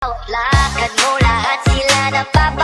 Lakad mo lahat sila napapat